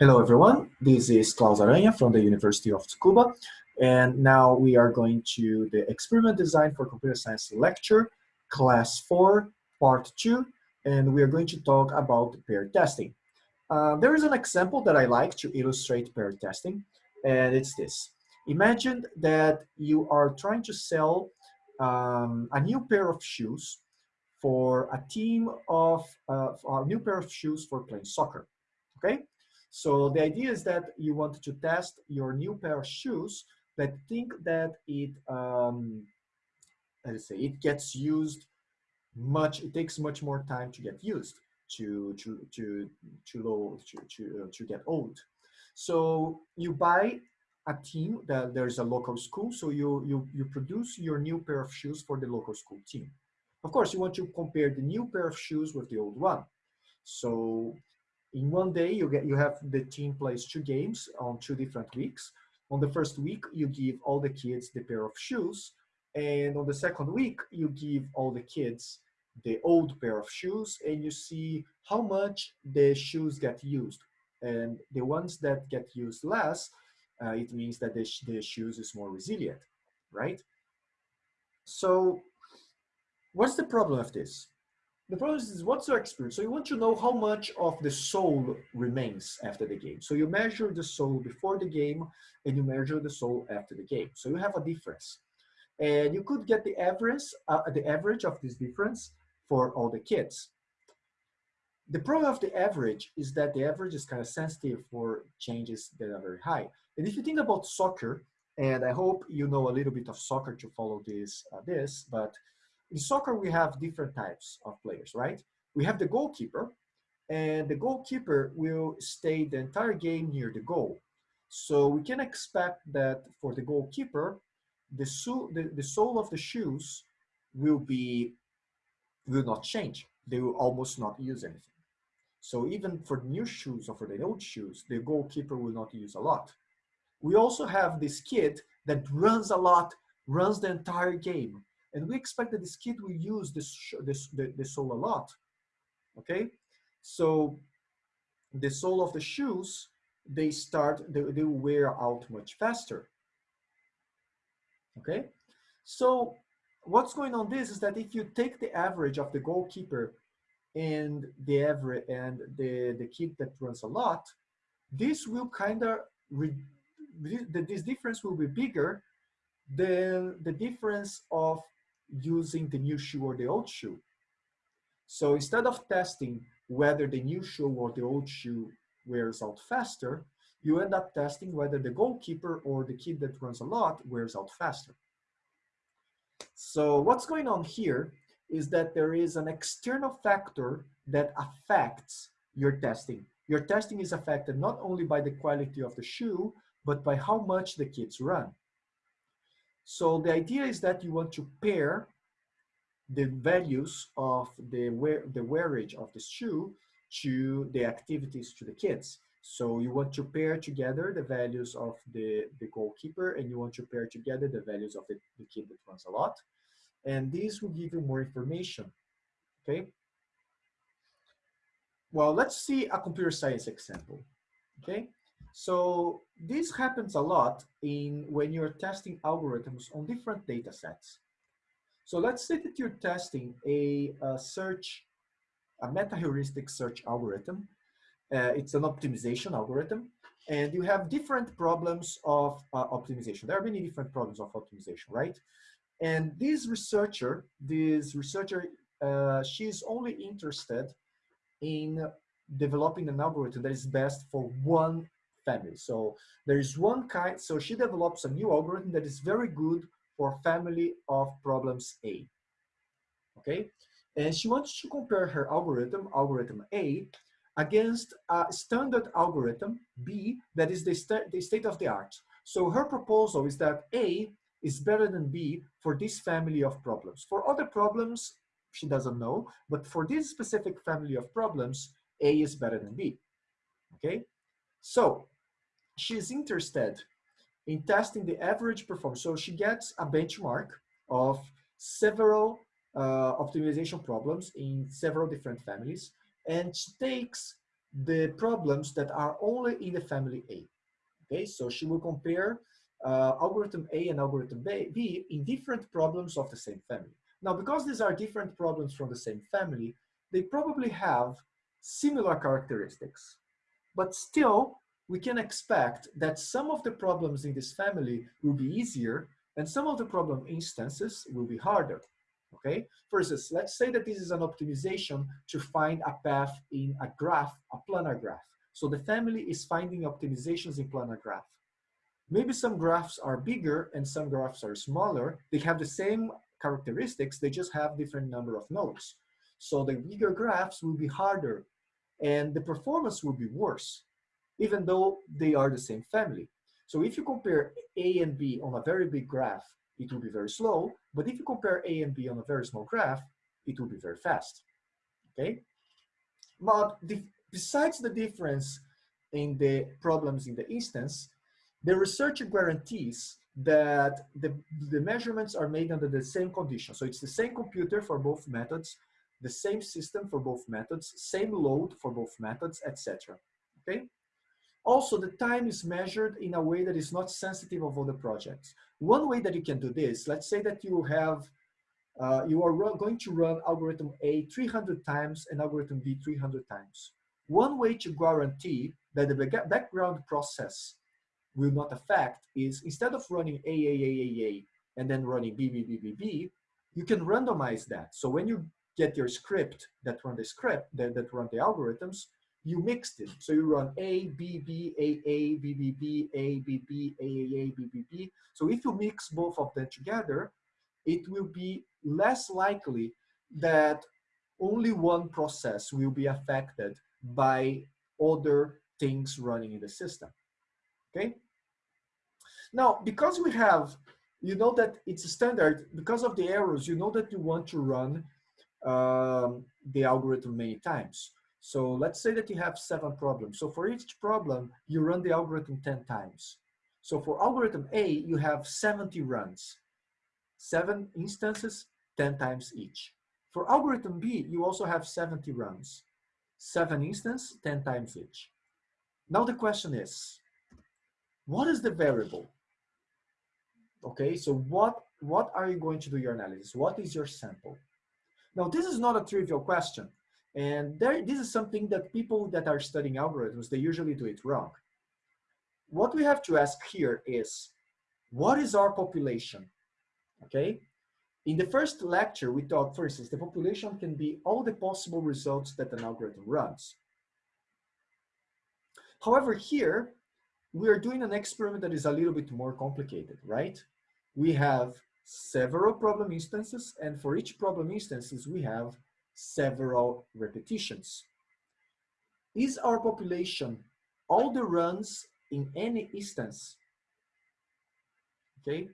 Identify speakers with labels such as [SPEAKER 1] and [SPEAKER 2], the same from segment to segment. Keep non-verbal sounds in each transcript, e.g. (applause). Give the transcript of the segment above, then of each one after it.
[SPEAKER 1] Hello everyone, this is Claus Aranha from the University of Tsukuba and now we are going to the experiment design for computer science lecture class 4 part 2 and we are going to talk about pair testing. Uh, there is an example that I like to illustrate pair testing and it's this. Imagine that you are trying to sell um, a new pair of shoes for a team of uh, a new pair of shoes for playing soccer okay so the idea is that you want to test your new pair of shoes but think that it, um, let's say, it gets used much, it takes much more time to get used, to, to, to, to, low, to, to, uh, to get old. So you buy a team that there's a local school, so you, you, you produce your new pair of shoes for the local school team. Of course, you want to compare the new pair of shoes with the old one. So in one day you get you have the team plays two games on two different weeks. On the first week you give all the kids the pair of shoes and on the second week you give all the kids the old pair of shoes and you see how much the shoes get used. And the ones that get used less uh, it means that the, sh the shoes is more resilient right? So what's the problem of this the problem is what's your experience? So you want to know how much of the sole remains after the game. So you measure the sole before the game and you measure the sole after the game. So you have a difference. And you could get the average, uh, the average of this difference for all the kids. The problem of the average is that the average is kind of sensitive for changes that are very high. And if you think about soccer, and I hope you know a little bit of soccer to follow this, uh, this but in soccer, we have different types of players, right? We have the goalkeeper, and the goalkeeper will stay the entire game near the goal. So we can expect that for the goalkeeper, the, so the, the sole of the shoes will be will not change. They will almost not use anything. So even for new shoes or for the old shoes, the goalkeeper will not use a lot. We also have this kid that runs a lot, runs the entire game. And we expect that this kid will use this, this the, the sole a lot, okay? So the sole of the shoes, they start, they, they wear out much faster, okay? So what's going on this is that if you take the average of the goalkeeper and the average and the, the kid that runs a lot, this will kind of, this difference will be bigger than the difference of using the new shoe or the old shoe. So instead of testing whether the new shoe or the old shoe wears out faster, you end up testing whether the goalkeeper or the kid that runs a lot wears out faster. So what's going on here is that there is an external factor that affects your testing. Your testing is affected not only by the quality of the shoe, but by how much the kids run. So the idea is that you want to pair the values of the wear the wearage of the shoe to the activities to the kids. So you want to pair together the values of the, the goalkeeper and you want to pair together the values of the, the kid that runs a lot. And these will give you more information, okay? Well, let's see a computer science example, okay? So this happens a lot in when you're testing algorithms on different data sets. So let's say that you're testing a, a search, a meta-heuristic search algorithm. Uh, it's an optimization algorithm, and you have different problems of uh, optimization. There are many different problems of optimization, right? And this researcher, this researcher, uh, she's only interested in developing an algorithm that is best for one family. So there is one kind, so she develops a new algorithm that is very good for family of problems A, okay? And she wants to compare her algorithm, algorithm A, against a standard algorithm, B, that is the, st the state of the art. So her proposal is that A is better than B for this family of problems. For other problems, she doesn't know, but for this specific family of problems, A is better than B, okay? So she's interested in testing the average performance. So she gets a benchmark of several uh, optimization problems in several different families, and she takes the problems that are only in the family A. Okay, so she will compare uh, algorithm A and algorithm B in different problems of the same family. Now, because these are different problems from the same family, they probably have similar characteristics. But still, we can expect that some of the problems in this family will be easier and some of the problem instances will be harder. Okay, for let's say that this is an optimization to find a path in a graph, a planar graph. So the family is finding optimizations in planar graph. Maybe some graphs are bigger and some graphs are smaller. They have the same characteristics, they just have different number of nodes. So the bigger graphs will be harder and the performance will be worse, even though they are the same family. So if you compare A and B on a very big graph, it will be very slow. But if you compare A and B on a very small graph, it will be very fast. Okay? But the, besides the difference in the problems in the instance, the researcher guarantees that the, the measurements are made under the same conditions. So it's the same computer for both methods, the same system for both methods, same load for both methods, etc. Okay? Also, the time is measured in a way that is not sensitive of other projects. One way that you can do this, let's say that you have, uh, you are going to run algorithm A 300 times and algorithm B 300 times. One way to guarantee that the background process will not affect is instead of running A, A, A, A, A, and then running B, B, B, B, B, you can randomize that. So when you get your script that run the script, that, that run the algorithms, you mixed it. So you run A, B, B, A, A, B, B, B, A, B, B, A, A, A, B, B, B. So if you mix both of them together, it will be less likely that only one process will be affected by other things running in the system. Okay? Now, because we have, you know that it's standard, because of the errors, you know that you want to run um, the algorithm many times. So let's say that you have seven problems. So for each problem, you run the algorithm 10 times. So for algorithm A, you have 70 runs, seven instances, 10 times each. For algorithm B, you also have 70 runs, seven instances, 10 times each. Now the question is, what is the variable? Okay, so what, what are you going to do your analysis? What is your sample? Now, this is not a trivial question. And there, this is something that people that are studying algorithms, they usually do it wrong. What we have to ask here is, what is our population? Okay. In the first lecture, we talked, for instance, the population can be all the possible results that an algorithm runs. However, here, we are doing an experiment that is a little bit more complicated, right? We have several problem instances, and for each problem instances, we have several repetitions. Is our population all the runs in any instance? Okay.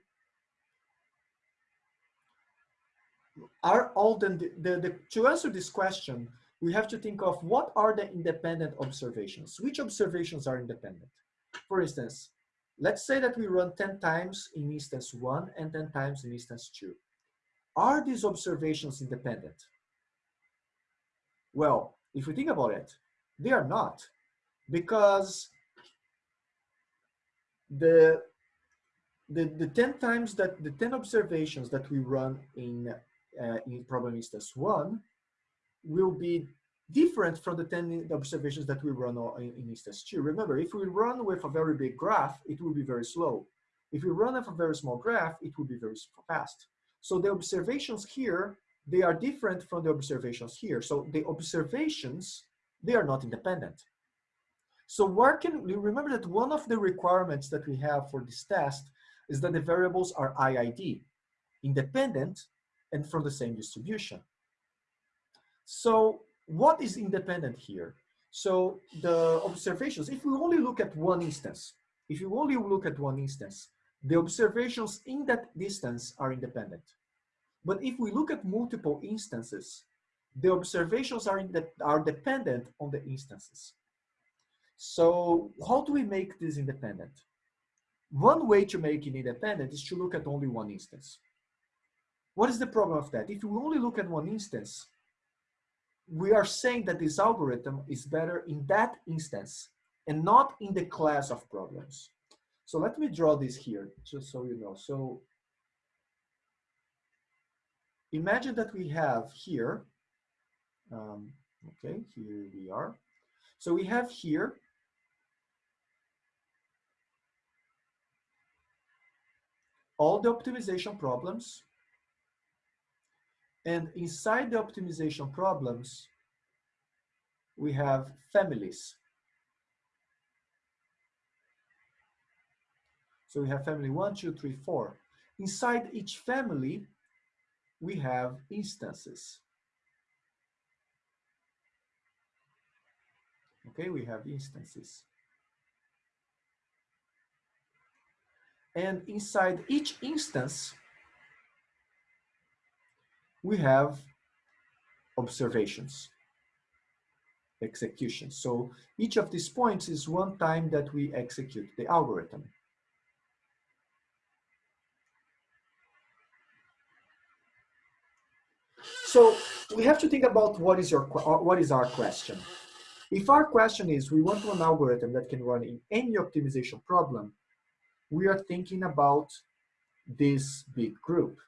[SPEAKER 1] Are all the, the, the, to answer this question, we have to think of what are the independent observations? Which observations are independent? For instance, let's say that we run 10 times in instance one and 10 times in instance two. Are these observations independent? Well, if we think about it, they are not because the the, the 10 times that the 10 observations that we run in uh, in problem instance one will be different from the 10 observations that we run in, in instance two. Remember, if we run with a very big graph, it will be very slow. If we run with a very small graph, it will be very fast. So the observations here they are different from the observations here. So the observations, they are not independent. So where can we remember that one of the requirements that we have for this test is that the variables are IID, independent and from the same distribution. So what is independent here? So the observations, if we only look at one instance, if you only look at one instance, the observations in that distance are independent. But if we look at multiple instances, the observations are, the, are dependent on the instances. So how do we make this independent? One way to make it independent is to look at only one instance. What is the problem of that? If we only look at one instance, we are saying that this algorithm is better in that instance and not in the class of problems. So let me draw this here, just so you know. So imagine that we have here, um, okay, here we are. So we have here all the optimization problems. And inside the optimization problems, we have families. So we have family one, two, three, four. Inside each family, we have instances. Okay, we have instances. And inside each instance, we have observations, executions. So each of these points is one time that we execute the algorithm. So we have to think about what is your uh, what is our question. If our question is we want an algorithm that can run in any optimization problem, we are thinking about this big group.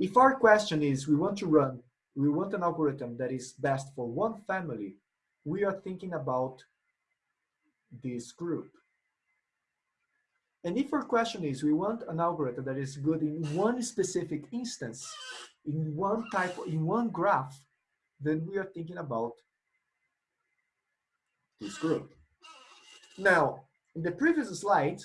[SPEAKER 1] If our question is we want to run, we want an algorithm that is best for one family, we are thinking about this group. And if our question is we want an algorithm that is good in one specific instance, in one type, in one graph, then we are thinking about this group. Now, in the previous slide,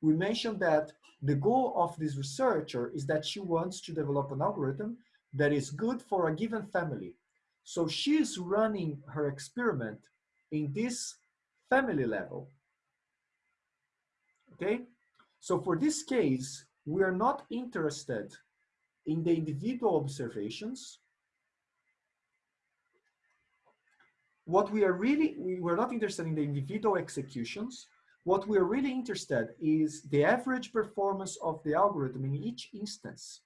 [SPEAKER 1] we mentioned that the goal of this researcher is that she wants to develop an algorithm that is good for a given family. So she is running her experiment in this family level. Okay? So for this case, we are not interested in the individual observations. What we are really, we were not interested in the individual executions. What we're really interested is the average performance of the algorithm in each instance.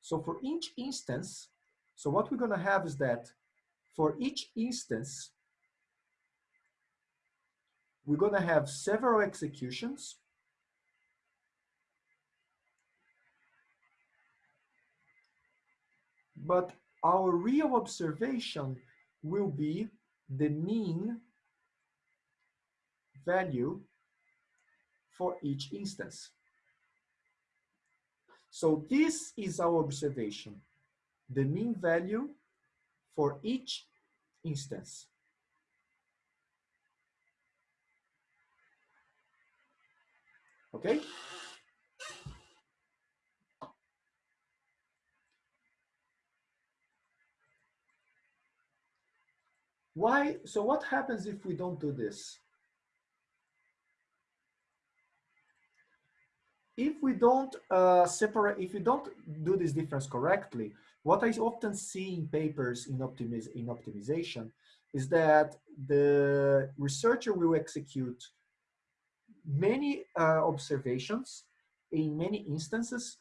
[SPEAKER 1] So for each instance, so what we're gonna have is that for each instance, we're gonna have several executions but our real observation will be the mean value for each instance. So this is our observation, the mean value for each instance. Okay? Why? So what happens if we don't do this? if we don't uh, separate, if we don't do this difference correctly, what I often see in papers in, optimiz in optimization is that the researcher will execute many uh, observations in many instances,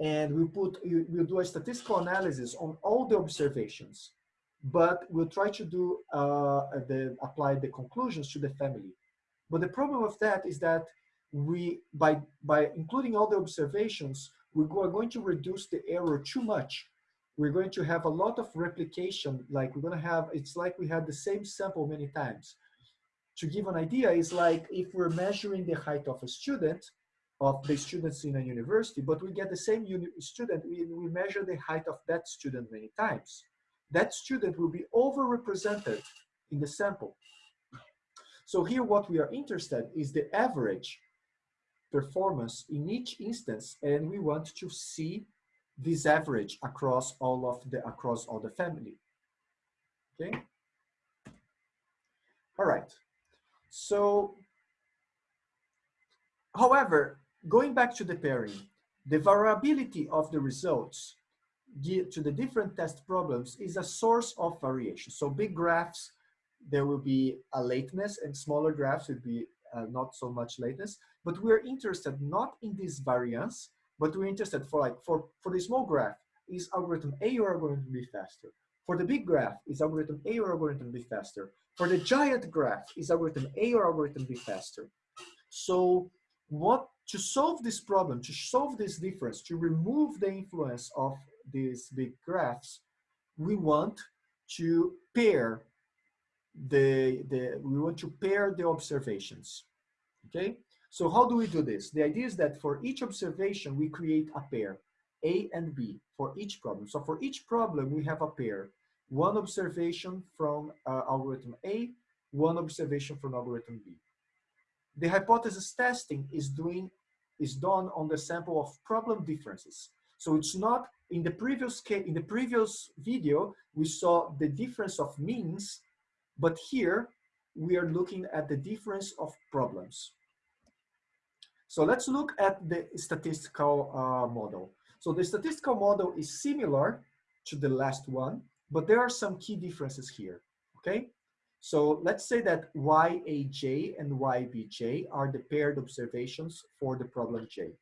[SPEAKER 1] and we put we'll do a statistical analysis on all the observations, but we'll try to do uh, the apply the conclusions to the family. But the problem of that is that we by by including all the observations we are going to reduce the error too much. We're going to have a lot of replication like we're going to have it's like we had the same sample many times. To give an idea is like if we're measuring the height of a student of the students in a university but we get the same student we, we measure the height of that student many times that student will be overrepresented in the sample. So here what we are interested is the average performance in each instance and we want to see this average across all of the across all the family. Okay? All right. So however going back to the pairing the variability of the results to the different test problems is a source of variation so big graphs there will be a lateness and smaller graphs would be uh, not so much lateness, but we're interested not in this variance, but we're interested for like, for, for the small graph, is algorithm A or algorithm B faster? For the big graph, is algorithm A or algorithm B faster? For the giant graph, is algorithm A or algorithm B faster? So what to solve this problem, to solve this difference, to remove the influence of these big graphs, we want to pair the, the we want to pair the observations. Okay, so how do we do this? The idea is that for each observation, we create a pair, A and B, for each problem. So for each problem, we have a pair. One observation from uh, algorithm A, one observation from algorithm B. The hypothesis testing is doing is done on the sample of problem differences. So it's not in the previous case, in the previous video, we saw the difference of means, but here we are looking at the difference of problems. So let's look at the statistical uh, model. So the statistical model is similar to the last one, but there are some key differences here, okay? So let's say that YAJ and YBJ are the paired observations for the problem J,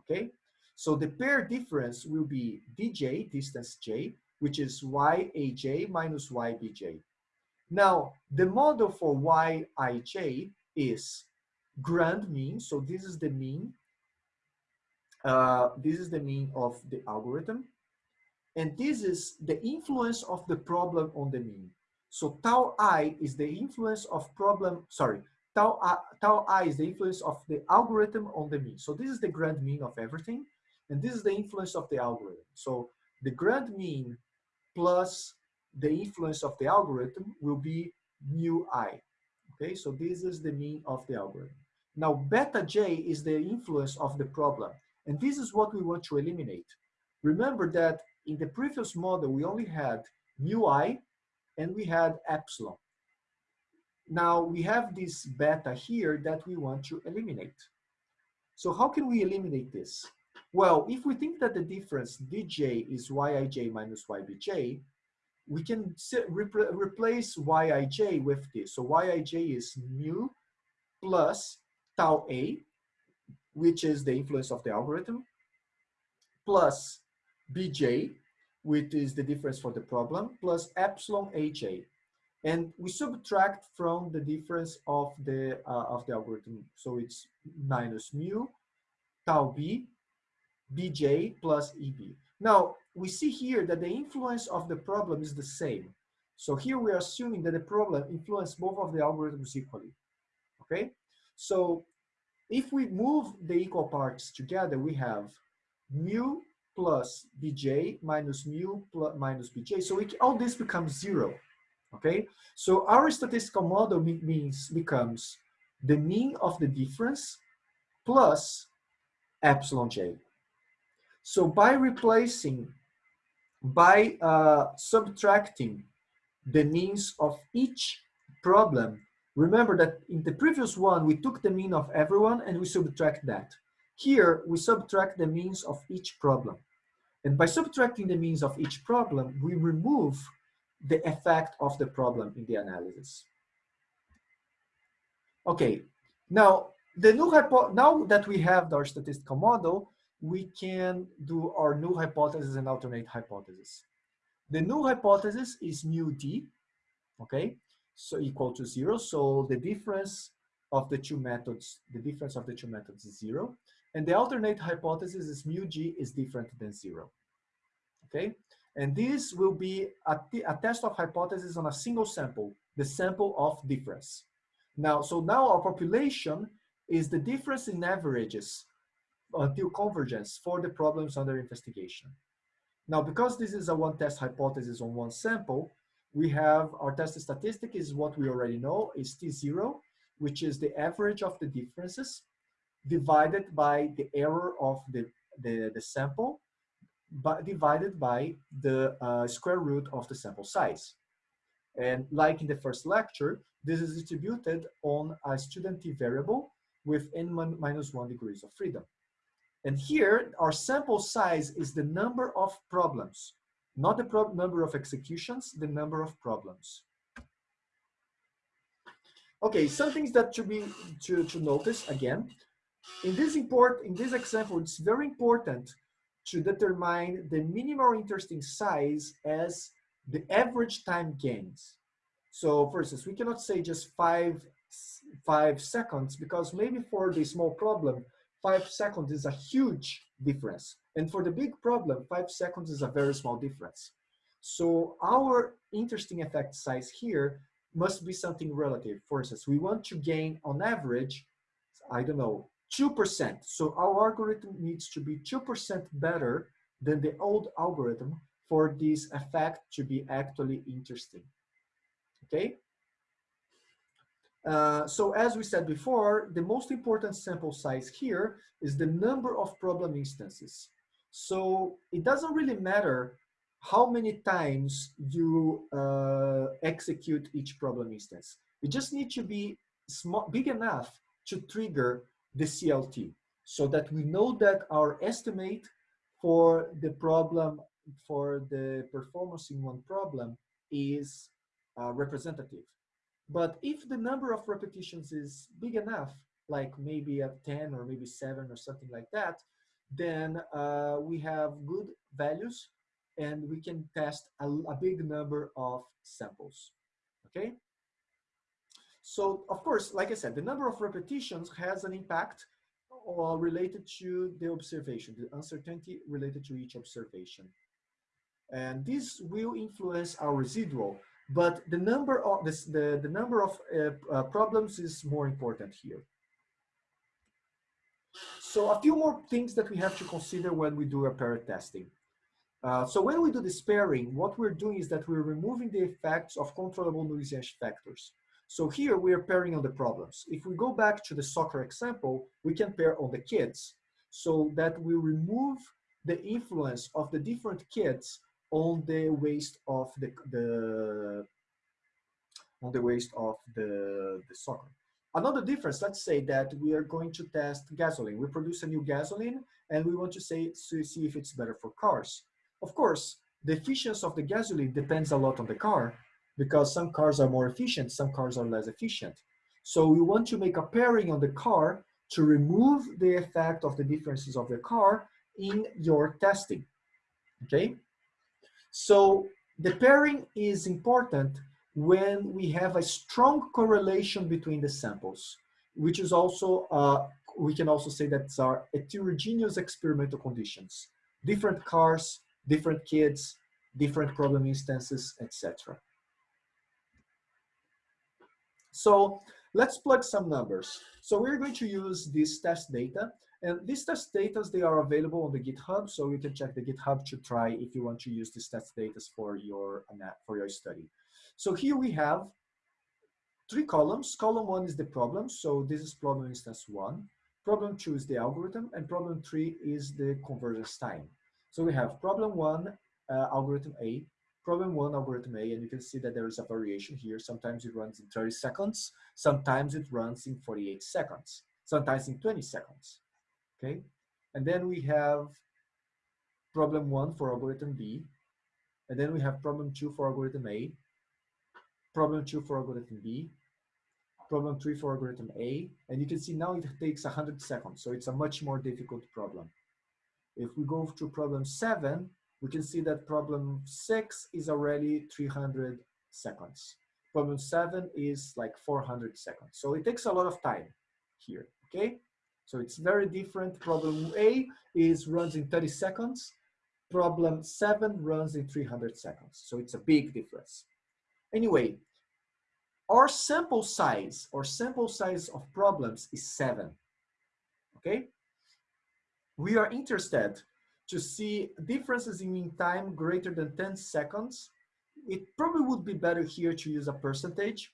[SPEAKER 1] okay? So the pair difference will be DJ, distance J, which is YAJ minus YBJ. Now, the model for YIJ is grand mean, so this is the mean, uh, this is the mean of the algorithm, and this is the influence of the problem on the mean. So tau i is the influence of problem, sorry, tau i, tau i is the influence of the algorithm on the mean. So this is the grand mean of everything, and this is the influence of the algorithm. So the grand mean plus the influence of the algorithm will be mu i. Okay, so this is the mean of the algorithm. Now beta j is the influence of the problem, and this is what we want to eliminate. Remember that in the previous model, we only had mu i and we had epsilon. Now we have this beta here that we want to eliminate. So how can we eliminate this? Well, if we think that the difference dj is yij minus ybj, we can repl replace yij with this. So yij is mu plus tau a, which is the influence of the algorithm, plus bj, which is the difference for the problem, plus epsilon aj. And we subtract from the difference of the, uh, of the algorithm. So it's minus mu, tau b, bj plus eb. Now, we see here that the influence of the problem is the same. So here we are assuming that the problem influences both of the algorithms equally, okay? So if we move the equal parts together, we have mu plus bj minus mu plus minus bj. So we, all this becomes zero, okay? So our statistical model means becomes the mean of the difference plus epsilon j. So by replacing, by uh, subtracting the means of each problem, remember that in the previous one, we took the mean of everyone and we subtract that. Here, we subtract the means of each problem. And by subtracting the means of each problem, we remove the effect of the problem in the analysis. Okay, now the null hypo now that we have our statistical model, we can do our null hypothesis and alternate hypothesis. The null hypothesis is mu d, okay, so equal to zero. So the difference of the two methods, the difference of the two methods is zero. And the alternate hypothesis is mu g is different than zero, okay? And this will be a, a test of hypothesis on a single sample, the sample of difference. Now, so now our population is the difference in averages until convergence for the problems under investigation. Now, because this is a one test hypothesis on one sample, we have our test statistic is what we already know is T0, which is the average of the differences divided by the error of the, the, the sample, but divided by the uh, square root of the sample size. And like in the first lecture, this is distributed on a student t variable with n minus one degrees of freedom. And here, our sample size is the number of problems, not the number of executions, the number of problems. Okay, some things that should be to, to notice again. In this import, in this example, it's very important to determine the minimal interesting size as the average time gains. So for instance, we cannot say just five, five seconds because maybe for the small problem, five seconds is a huge difference. And for the big problem, five seconds is a very small difference. So our interesting effect size here must be something relative. For instance, we want to gain on average, I don't know, 2%. So our algorithm needs to be 2% better than the old algorithm for this effect to be actually interesting. Okay? Uh, so as we said before, the most important sample size here is the number of problem instances. So it doesn't really matter how many times you uh, execute each problem instance. You just need to be small, big enough to trigger the CLT so that we know that our estimate for the problem, for the performance in one problem is uh, representative. But if the number of repetitions is big enough, like maybe a 10 or maybe seven or something like that, then uh, we have good values and we can test a, a big number of samples, okay? So of course, like I said, the number of repetitions has an impact uh, related to the observation, the uncertainty related to each observation. And this will influence our residual, but the number of this, the, the number of uh, uh, problems is more important here. So a few more things that we have to consider when we do a pair testing. Uh, so when we do this pairing, what we're doing is that we're removing the effects of controllable noisy factors. So here we are pairing on the problems. If we go back to the soccer example, we can pair on the kids so that we remove the influence of the different kids on the waste of the, the on the waste of the, the soccer. Another difference, let's say that we are going to test gasoline. We produce a new gasoline and we want to say to see if it's better for cars. Of course, the efficiency of the gasoline depends a lot on the car because some cars are more efficient, some cars are less efficient. So we want to make a pairing on the car to remove the effect of the differences of the car in your testing, okay? So the pairing is important when we have a strong correlation between the samples, which is also, uh, we can also say that are heterogeneous experimental conditions. Different cars, different kids, different problem instances, etc. So let's plug some numbers. So we're going to use this test data and these test data, they are available on the GitHub. So you can check the GitHub to try if you want to use these test data for your, for your study. So here we have three columns. Column one is the problem. So this is problem instance one. Problem two is the algorithm and problem three is the convergence time. So we have problem one, uh, algorithm A, problem one, algorithm A, and you can see that there is a variation here. Sometimes it runs in 30 seconds, sometimes it runs in 48 seconds, sometimes in 20 seconds, okay? And then we have problem one for algorithm B, and then we have problem two for algorithm A, problem two for algorithm B, problem three for algorithm A, and you can see now it takes 100 seconds, so it's a much more difficult problem. If we go to problem seven, we can see that problem six is already 300 seconds. Problem seven is like 400 seconds. So it takes a lot of time here, okay? So it's very different. Problem A is runs in 30 seconds. Problem seven runs in 300 seconds. So it's a big difference. Anyway, our sample size or sample size of problems is seven, okay? we are interested to see differences in mean time greater than 10 seconds. It probably would be better here to use a percentage,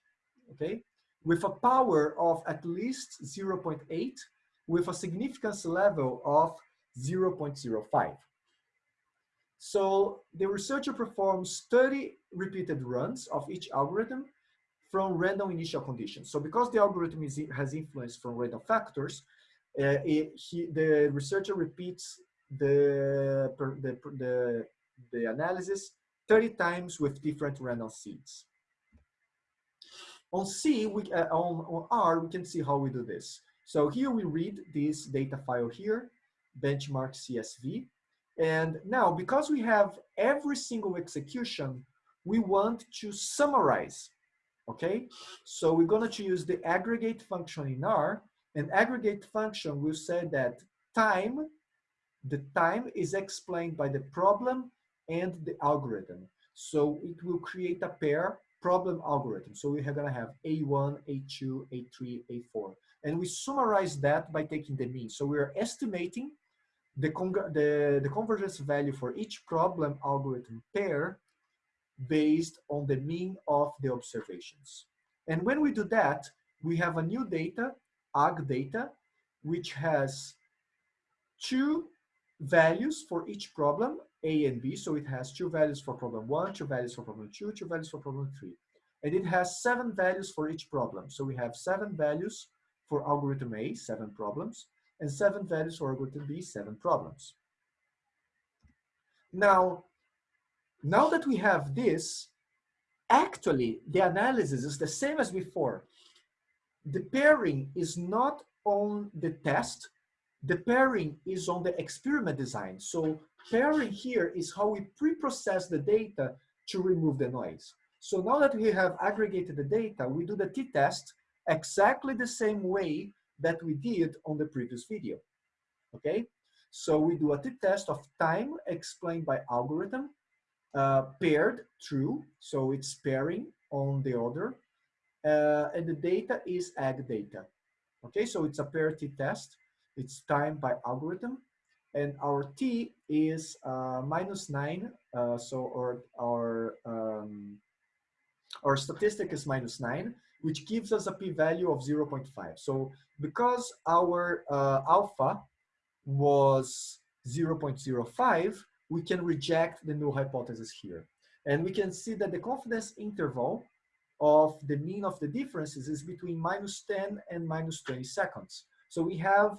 [SPEAKER 1] okay? With a power of at least 0.8 with a significance level of 0.05. So the researcher performs 30 repeated runs of each algorithm from random initial conditions. So because the algorithm is, has influence from random factors, uh, it, he, the researcher repeats the, the, the, the analysis 30 times with different random seeds. On C, we, uh, on, on R, we can see how we do this. So here we read this data file here, benchmark CSV. And now, because we have every single execution we want to summarize, okay? So we're going to use the aggregate function in R, and aggregate function will say that time, the time is explained by the problem and the algorithm. So it will create a pair problem algorithm. So we're going to have A1, A2, A3, A4. And we summarize that by taking the mean. So we're estimating the, the, the convergence value for each problem algorithm pair based on the mean of the observations. And when we do that, we have a new data, AG data, which has two values for each problem, A and B. So it has two values for problem one, two values for problem two, two values for problem three. And it has seven values for each problem. So we have seven values for algorithm A, seven problems, and seven values for algorithm B, seven problems. Now, now that we have this, actually the analysis is the same as before. The pairing is not on the test, the pairing is on the experiment design. So pairing here is how we pre-process the data to remove the noise. So now that we have aggregated the data, we do the t-test exactly the same way that we did on the previous video, okay? So we do a t-test of time explained by algorithm, uh, paired true, so it's pairing on the order, uh, and the data is ag data. Okay, so it's a pair t-test, it's time by algorithm, and our t is uh, minus nine, uh, so our, our, um, our statistic is minus nine, which gives us a p-value of 0.5. So because our uh, alpha was 0.05, we can reject the null hypothesis here. And we can see that the confidence interval of the mean of the differences is between minus 10 and minus 20 seconds. So we have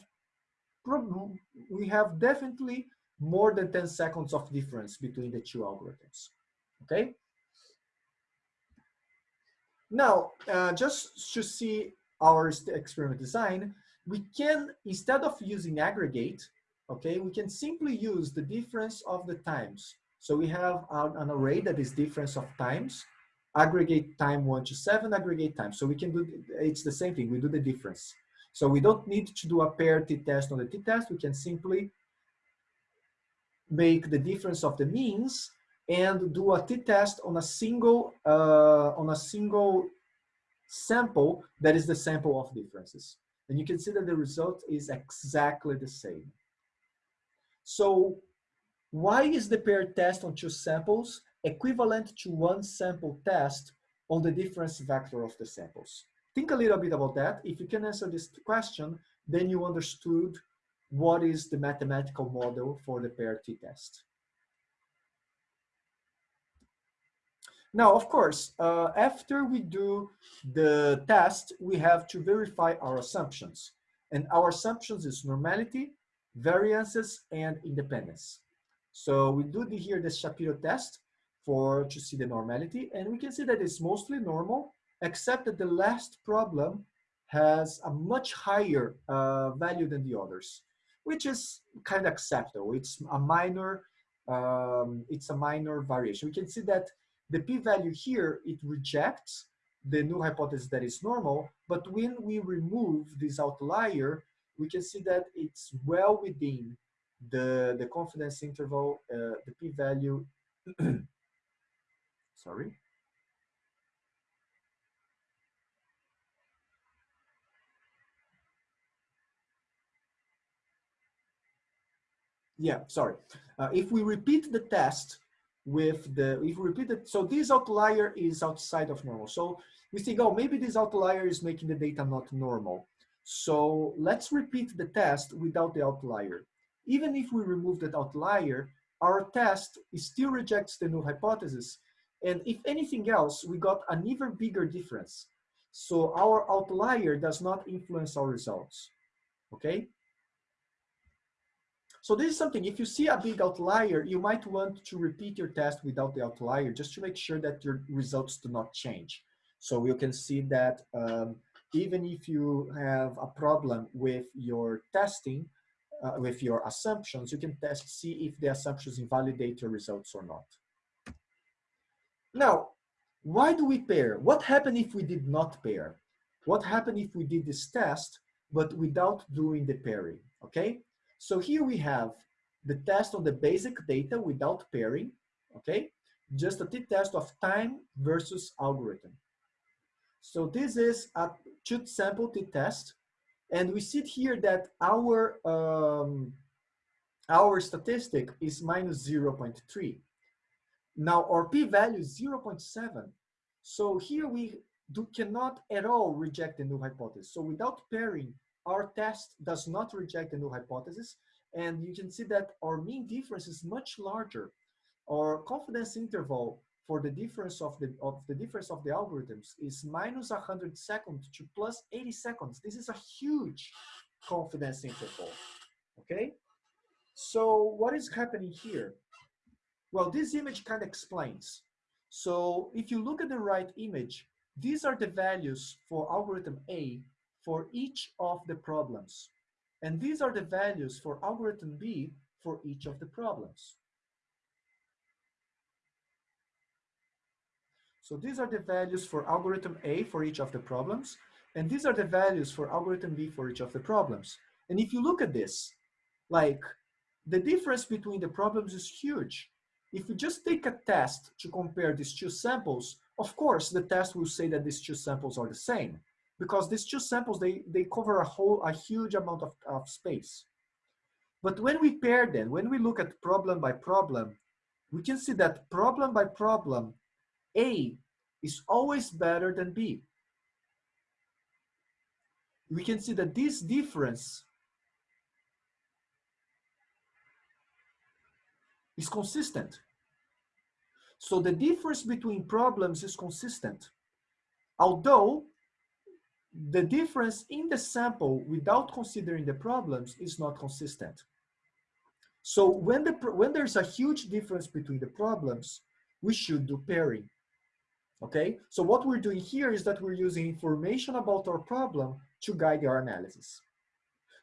[SPEAKER 1] we have definitely more than 10 seconds of difference between the two algorithms. Okay. Now, uh, just to see our experiment design, we can, instead of using aggregate, okay, we can simply use the difference of the times. So we have an array that is difference of times, aggregate time one to seven, aggregate time. So we can do, it's the same thing, we do the difference. So we don't need to do a pair t-test on the t-test, we can simply make the difference of the means and do a t-test on a single, uh, on a single sample that is the sample of differences. And you can see that the result is exactly the same. So why is the pair test on two samples equivalent to one sample test on the difference vector of the samples? Think a little bit about that. If you can answer this question, then you understood what is the mathematical model for the pair t-test. Now, of course, uh, after we do the test, we have to verify our assumptions. And our assumptions is normality, variances, and independence. So we do the, here the Shapiro test for to see the normality, and we can see that it's mostly normal, except that the last problem has a much higher uh, value than the others, which is kind of acceptable. It's a minor, um, it's a minor variation. We can see that the p-value here, it rejects the null hypothesis that is normal, but when we remove this outlier, we can see that it's well within the, the confidence interval, uh, the p-value, (clears throat) sorry. Yeah, sorry. Uh, if we repeat the test with the, if we repeat it, so this outlier is outside of normal. So we think, oh, maybe this outlier is making the data not normal. So let's repeat the test without the outlier. Even if we remove that outlier, our test still rejects the null hypothesis. And if anything else, we got an even bigger difference. So our outlier does not influence our results, okay? So this is something, if you see a big outlier, you might want to repeat your test without the outlier just to make sure that your results do not change. So you can see that um, even if you have a problem with your testing, uh, with your assumptions, you can test, see if the assumptions invalidate your results or not. Now, why do we pair? What happened if we did not pair? What happened if we did this test, but without doing the pairing, okay? So here we have the test on the basic data without pairing, okay? Just a t-test of time versus algorithm. So this is a two sample t-test, and we see here that our um, our statistic is minus 0.3. Now our p-value is 0.7. So here we do, cannot at all reject the null hypothesis. So without pairing, our test does not reject the null hypothesis. And you can see that our mean difference is much larger. Our confidence interval for the difference of the of the difference of the algorithms is minus 100 seconds to plus 80 seconds. This is a huge confidence interval. Okay? So what is happening here? Well, this image kind of explains. So if you look at the right image, these are the values for algorithm A for each of the problems. And these are the values for algorithm B for each of the problems. So these are the values for algorithm A for each of the problems. And these are the values for algorithm B for each of the problems. And if you look at this, like the difference between the problems is huge. If you just take a test to compare these two samples, of course, the test will say that these two samples are the same because these two samples, they, they cover a whole, a huge amount of, of space. But when we pair them, when we look at problem by problem, we can see that problem by problem, A is always better than B. We can see that this difference is consistent. So the difference between problems is consistent. Although the difference in the sample without considering the problems is not consistent. So when, the, when there's a huge difference between the problems, we should do pairing. Okay, so what we're doing here is that we're using information about our problem to guide our analysis.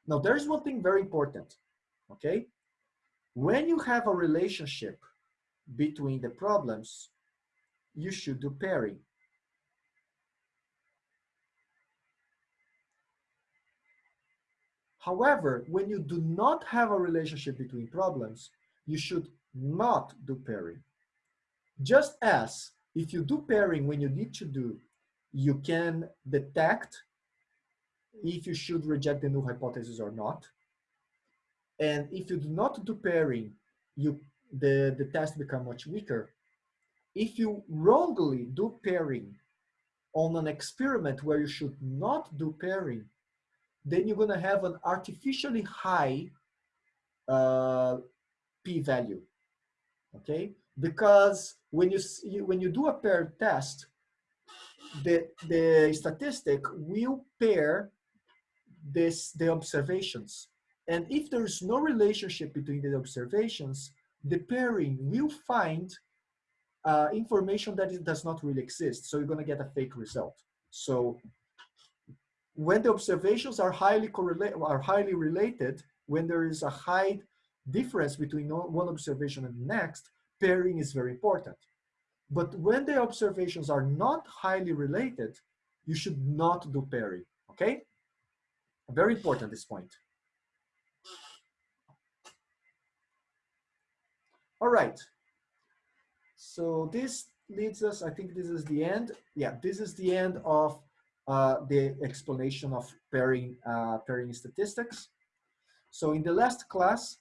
[SPEAKER 1] Now there's one thing very important, okay? When you have a relationship between the problems, you should do pairing. However, when you do not have a relationship between problems, you should not do pairing. Just as if you do pairing when you need to do, you can detect if you should reject the null hypothesis or not. And if you do not do pairing, you the, the test become much weaker. If you wrongly do pairing on an experiment where you should not do pairing, then you're going to have an artificially high uh, p-value, okay? Because when you, when you do a paired test, the, the statistic will pair this, the observations. And if there is no relationship between the observations, the pairing will find uh, information that it does not really exist. So you're going to get a fake result. So when the observations are highly correlated, are highly related, when there is a high difference between one observation and the next, pairing is very important. But when the observations are not highly related, you should not do pairing, okay? Very important, this point. All right. So this leads us, I think this is the end. Yeah, this is the end of the explanation of pairing, uh, pairing statistics. So in the last class,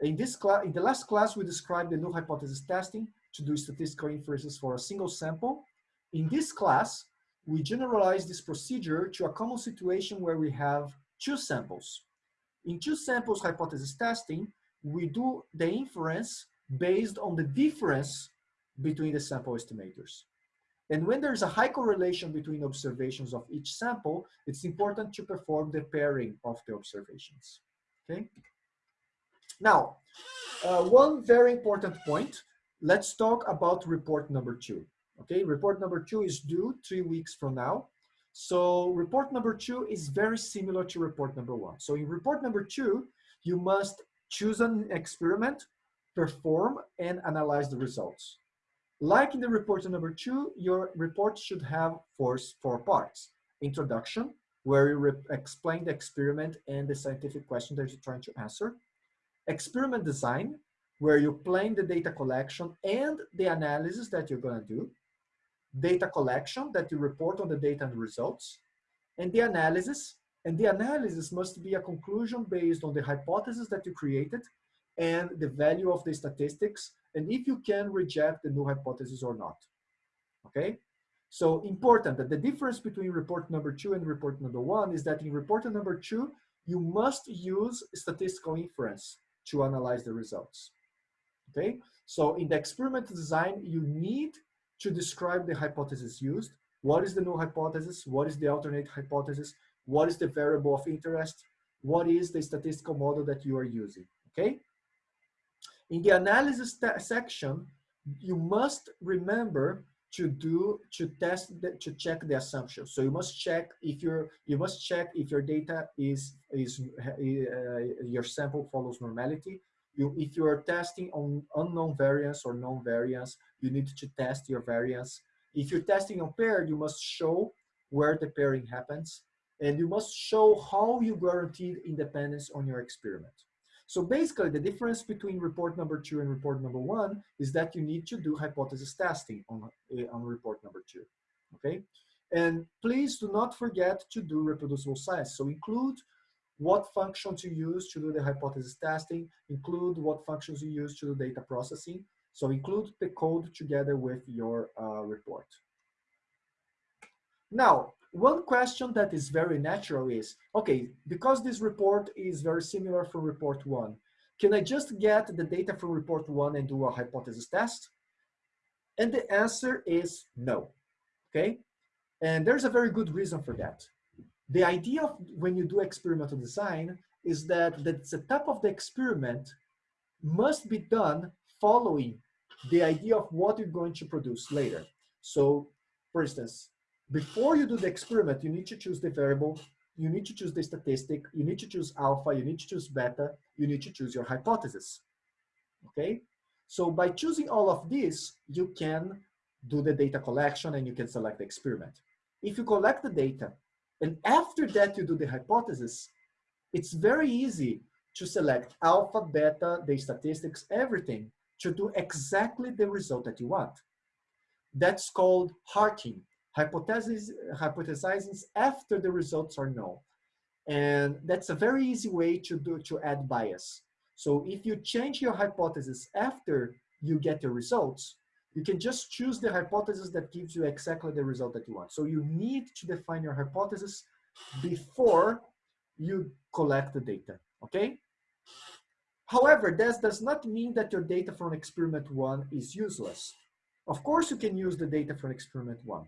[SPEAKER 1] in this class, in the last class, we described the null hypothesis testing to do statistical inferences for a single sample. In this class, we generalize this procedure to a common situation where we have two samples. In two samples hypothesis testing, we do the inference based on the difference between the sample estimators. And when there's a high correlation between observations of each sample, it's important to perform the pairing of the observations, okay? Now, uh, one very important point, let's talk about report number two, okay? Report number two is due three weeks from now. So report number two is very similar to report number one. So in report number two, you must choose an experiment perform and analyze the results. Like in the report number two, your report should have four, four parts. Introduction, where you explain the experiment and the scientific question that you're trying to answer. Experiment design, where you plan the data collection and the analysis that you're gonna do. Data collection, that you report on the data and the results. And the analysis, and the analysis must be a conclusion based on the hypothesis that you created and the value of the statistics, and if you can reject the null hypothesis or not, okay? So important that the difference between report number two and report number one is that in report number two, you must use statistical inference to analyze the results, okay? So in the experiment design, you need to describe the hypothesis used. What is the null hypothesis? What is the alternate hypothesis? What is the variable of interest? What is the statistical model that you are using, okay? In the analysis section, you must remember to do to test the, to check the assumption. So you must check if your you must check if your data is is uh, your sample follows normality. You, if you are testing on unknown variance or known variance, you need to test your variance. If you're testing on paired, you must show where the pairing happens, and you must show how you guaranteed independence on your experiment. So basically the difference between report number two and report number one is that you need to do hypothesis testing on, uh, on report number two, okay? And please do not forget to do reproducible science. So include what functions you use to do the hypothesis testing, include what functions you use to do data processing. So include the code together with your uh, report. Now, one question that is very natural is, okay, because this report is very similar from report one, can I just get the data from report one and do a hypothesis test? And the answer is no, okay? And there's a very good reason for that. The idea of when you do experimental design is that the setup of the experiment must be done following the idea of what you're going to produce later. So for instance, before you do the experiment, you need to choose the variable, you need to choose the statistic, you need to choose alpha, you need to choose beta, you need to choose your hypothesis, okay? So by choosing all of these, you can do the data collection and you can select the experiment. If you collect the data and after that you do the hypothesis, it's very easy to select alpha, beta, the statistics, everything to do exactly the result that you want. That's called HARKing hypothesizing after the results are known. And that's a very easy way to do to add bias. So if you change your hypothesis after you get the results, you can just choose the hypothesis that gives you exactly the result that you want. So you need to define your hypothesis before you collect the data, okay? However, this does not mean that your data from experiment one is useless. Of course, you can use the data from experiment one.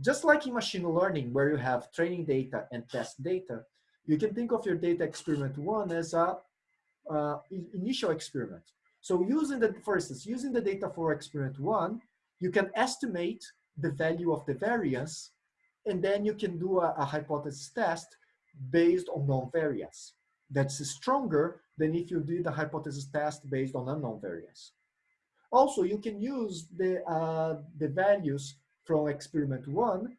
[SPEAKER 1] Just like in machine learning, where you have training data and test data, you can think of your data experiment one as a uh, initial experiment. So using the, for instance, using the data for experiment one, you can estimate the value of the variance, and then you can do a, a hypothesis test based on known variance. That's stronger than if you did a hypothesis test based on unknown variance. Also, you can use the, uh, the values from experiment one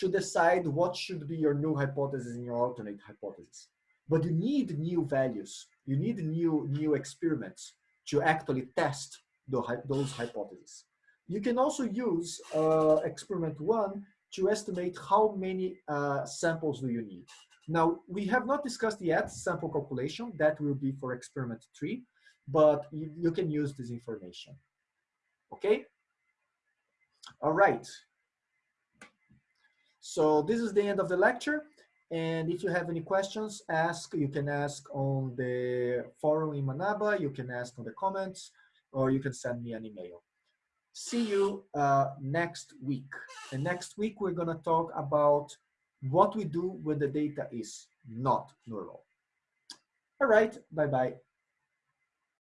[SPEAKER 1] to decide what should be your new hypothesis and your alternate hypothesis. But you need new values. You need new, new experiments to actually test the, those hypotheses. You can also use uh, experiment one to estimate how many uh, samples do you need. Now, we have not discussed yet sample calculation. That will be for experiment three, but you, you can use this information. Okay? All right. So this is the end of the lecture. And if you have any questions, ask. You can ask on the forum in Manaba, you can ask on the comments, or you can send me an email. See you uh, next week. And next week, we're gonna talk about what we do when the data is not neural. All right, bye-bye.